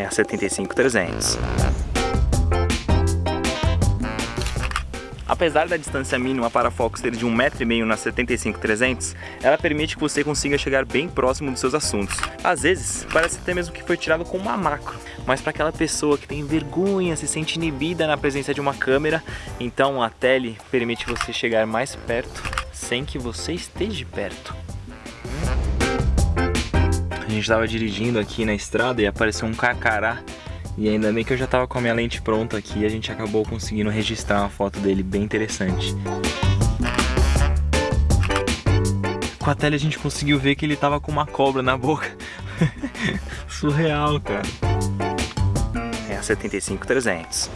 é a 75-300. Apesar da distância mínima para foco ser de 1,5m na 75-300, ela permite que você consiga chegar bem próximo dos seus assuntos. Às vezes, parece até mesmo que foi tirado com uma macro, mas para aquela pessoa que tem vergonha, se sente inibida na presença de uma câmera, então a tele permite você chegar mais perto sem que você esteja perto. A gente estava dirigindo aqui na estrada e apareceu um carcará e ainda bem que eu já tava com a minha lente pronta aqui, a gente acabou conseguindo registrar uma foto dele bem interessante. Com a tela a gente conseguiu ver que ele tava com uma cobra na boca. Surreal, cara. É a 75300.